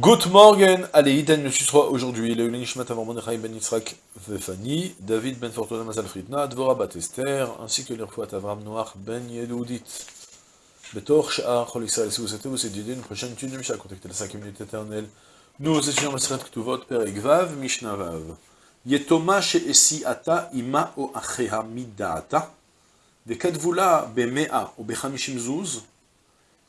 Good morning, allez, Iden le susrois aujourd'hui, le Nishmat Avram Mordechai ben Yitzhak Vefani, David ben Fortuna Mazal Fritna, Dvora bat Esther, ainsi que l'Irfouat Avram Noach ben Yedoudit. Betor Sha'ar Chol Israël, si vous souhaitez vous étudier une prochaine étude de Mishnah, contactez la 5 minutes éternelles. Nous étudions Maseret Ktuvot, Perek Vav, Mishnah Vav. Yetoma she'esi ata ima o acheha midata, וכתבו במאה או בחמישים זוז,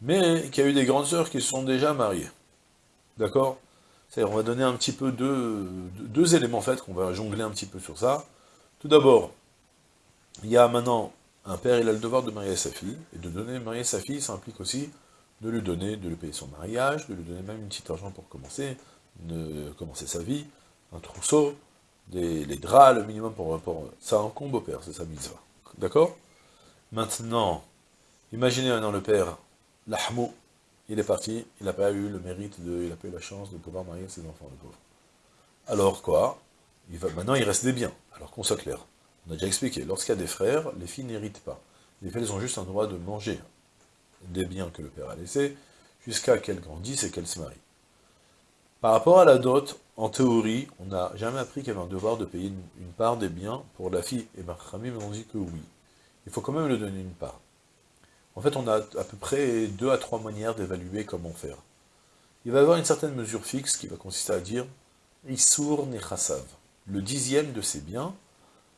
mais qui a eu des grandes sœurs qui sont déjà mariées. D'accord? On va donner un petit peu deux, éléments en fait, qu'on va jongler un petit peu sur ça. Tout d'abord, il y a maintenant un père, il a le devoir de marier sa fille, et de donner marier sa fille, ça implique aussi de lui donner, de lui payer son mariage, de lui donner même une petite argent pour commencer, de commencer sa vie, un trousseau, des, les draps, le minimum pour... pour ça un combo père, c'est sa mitzvah. D'accord? Maintenant, imaginez maintenant le père, l'ahmou, il est parti, il n'a pas eu le mérite, de, il n'a pas eu la chance de pouvoir marier ses enfants, le pauvre. Alors quoi? Maintenant, il reste des biens. Alors qu'on soit clair, on a déjà expliqué, lorsqu'il y a des frères, les filles n'héritent pas. Les filles, ont juste un droit de manger des biens que le père a laissés, jusqu'à qu'elles grandissent et qu'elles se marient. Par rapport à la dot, en théorie, on n'a jamais appris qu'il y avait un devoir de payer une, part des biens pour la fille, et Marchamim on dit que oui. Il faut quand même lui donner une part. En fait, on a à peu près deux à trois manières d'évaluer comment faire. Il va y avoir une certaine mesure fixe qui va consister à dire Issour Nechassav. Le dixième de ces biens,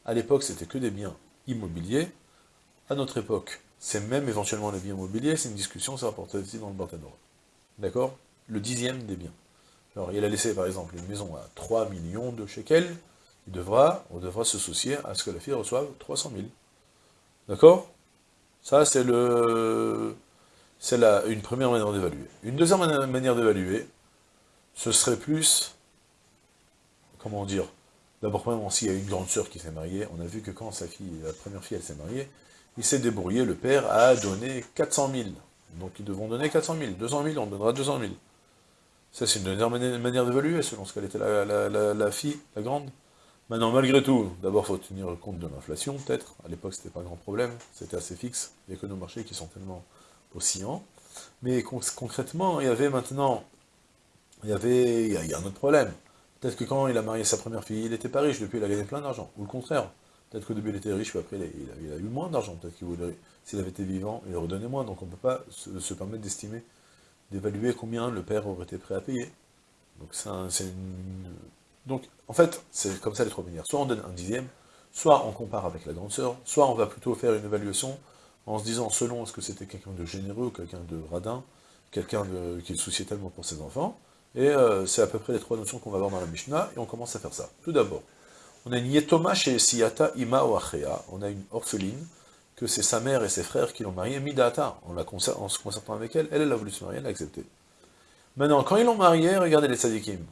à l'époque c'était que des biens immobiliers, à notre époque, c'est même éventuellement les biens immobiliers, c'est une discussion, ça rapporte aussi dans le Barthénor. D'accord? Le dixième des biens. Alors, il a laissé par exemple une maison à 3 millions de shekels, il on devra se soucier à ce que la fille reçoive 300 000. D'accord? Ça, c'est le, c'est une première manière d'évaluer. Une deuxième manière d'évaluer, ce serait plus, comment dire, d'abord, s'il y a une grande sœur qui s'est mariée, on a vu que quand sa fille, la première fille, elle s'est mariée, il s'est débrouillé, le père a donné 400 000. Donc ils devront donner 400 000. 200 000, on donnera 200 000. Ça, c'est une dernière manière d'évaluer, selon ce qu'elle était la, fille, la grande. Maintenant, malgré tout, d'abord, faut tenir compte de l'inflation, peut-être. À l'époque, c'était pas un grand problème, c'était assez fixe. Il a que nos marchés qui sont tellement oscillants. Mais concrètement, il y avait maintenant, il y avait, il y a, un autre problème. Peut-être que quand il a marié sa première fille, il n'était pas riche, depuis il a gagné plein d'argent. Ou le contraire. Peut-être qu'au début il était riche, puis après il a, eu moins d'argent. Peut-être qu'il voulait, s'il avait été vivant, il redonnait moins. Donc on ne peut pas se permettre d'estimer d'évaluer combien le père aurait été prêt à payer. Donc, c'est une... Donc, en fait, c'est comme ça les trois manières. Soit on donne un dixième, soit on compare avec la grande sœur, soit on va plutôt faire une évaluation en se disant, selon est-ce que c'était quelqu'un de généreux, quelqu'un de radin, quelqu'un qui se souciait tellement pour ses enfants, et euh, c'est à peu près les trois notions qu'on va voir dans la Mishnah, et on commence à faire ça. Tout d'abord, on a une Yetoma chez Siyata Ima on a une orpheline, que c'est sa mère et ses frères qui l'ont mariée, Midata, en, la se concertant avec elle, elle, elle a voulu se marier, elle a accepté. Maintenant, quand ils l'ont mariée, regardez les tzadikim.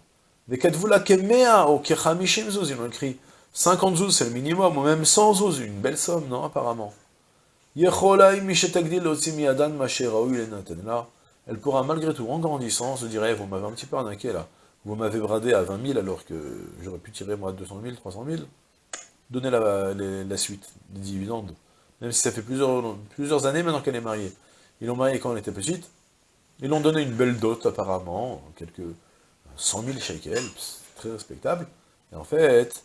Ou kechamishim zouz, ils l'ont écrit. 50 zouz, c'est le minimum, ou même 100 zouz, une belle somme, non, apparemment. Elle pourra malgré tout, en grandissant, se dire, eh, vous m'avez un petit peu arnaqué là, vous m'avez bradé à 20 000 alors que j'aurais pu tirer moi 200 000, 300 000, donnez la, la suite, des dividendes. Même si ça fait plusieurs, plusieurs années maintenant qu'elle est mariée. Ils l'ont mariée quand elle était petite, ils l'ont donné une belle dot apparemment, quelques 100 000 shekels, très respectable, et en fait,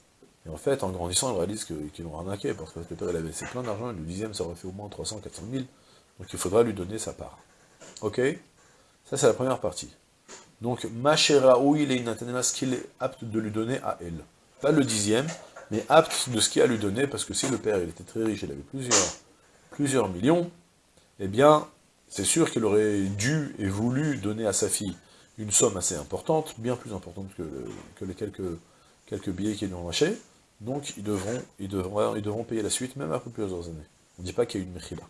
en grandissant, ils réalisent qu'ils l'ont arnaqué, parce que le père il avait laissé plein d'argent, le dixième, ça aurait fait au moins 300, 400 000, donc il faudra lui donner sa part. Ok? Ça, c'est la première partie. Donc, Machera, où il est ce qu'il est apte de lui donner à elle. Pas le dixième, mais apte de ce qu'il a à lui donner, parce que si le père il était très riche, il avait plusieurs, plusieurs millions, eh bien, c'est sûr qu'il aurait dû et voulu donner à sa fille une somme assez importante, bien plus importante que, les quelques, billets qu'ils lui ont lâchés, donc ils devront, payer la suite, même après plusieurs années. On ne dit pas qu'il y a eu une mechila.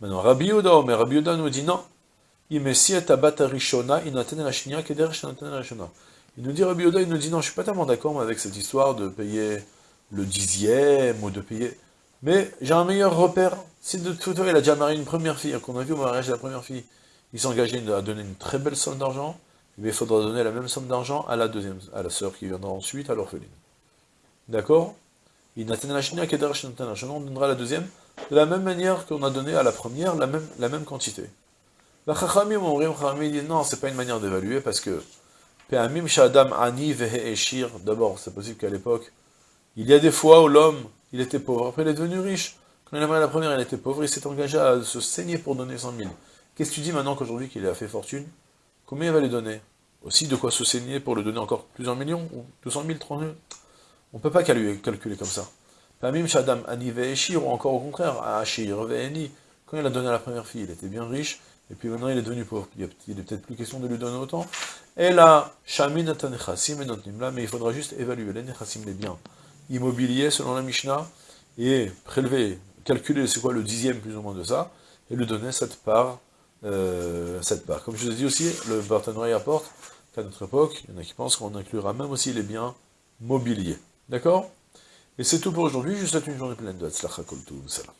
Maintenant, Rabbi Yoda, mais Rabbi Yoda nous dit non, il nous dit, Rabbi Yoda, il nous dit, non, je suis pas tellement d'accord avec cette histoire de payer le dixième, ou de payer... Mais j'ai un meilleur repère. Si de toute façon, il a déjà marié une première fille, qu'on a vu au mariage de la première fille, il s'est engagé à donner une très belle somme d'argent, mais il faudra donner la même somme d'argent à la deuxième, à la sœur qui viendra ensuite, à l'orpheline. D'accord? Il on donnera la deuxième de la même manière qu'on a donné à la première la même, la même quantité. La Chachamim, dit non, c'est pas une manière d'évaluer parce que d'abord, c'est possible qu'à l'époque, il y a des fois où l'homme, il était pauvre, après il est devenu riche. Quand il a marié la première, il était pauvre, il s'est engagé à se saigner pour donner 100 000. Qu'est-ce que tu dis maintenant qu'aujourd'hui qu'il a fait fortune? Combien il va lui donner? Aussi de quoi se saigner pour le donner encore plusieurs millions Ou 200 000, 300 000 On ne peut pas calculer comme ça. Pamim Shadam Ani ou encore au contraire, Ashir Ve'eni. Quand il a donné à la première fille, il était bien riche, et puis maintenant il est devenu pauvre. Il n'est peut-être plus question de lui donner autant. Et là, Shamin mais il faudra juste évaluer les Nechassim, les biens immobiliers selon la Mishnah, et prélever, calculer c'est quoi le dixième plus ou moins de ça, et lui donner cette part euh, cette part. Comme je vous ai dit aussi, le partenariat apporte qu'à notre époque, il y en a qui pensent qu'on inclura même aussi les biens mobiliers. D'accord? Et c'est tout pour aujourd'hui, je vous souhaite une journée pleine de Hatzlacha Salam.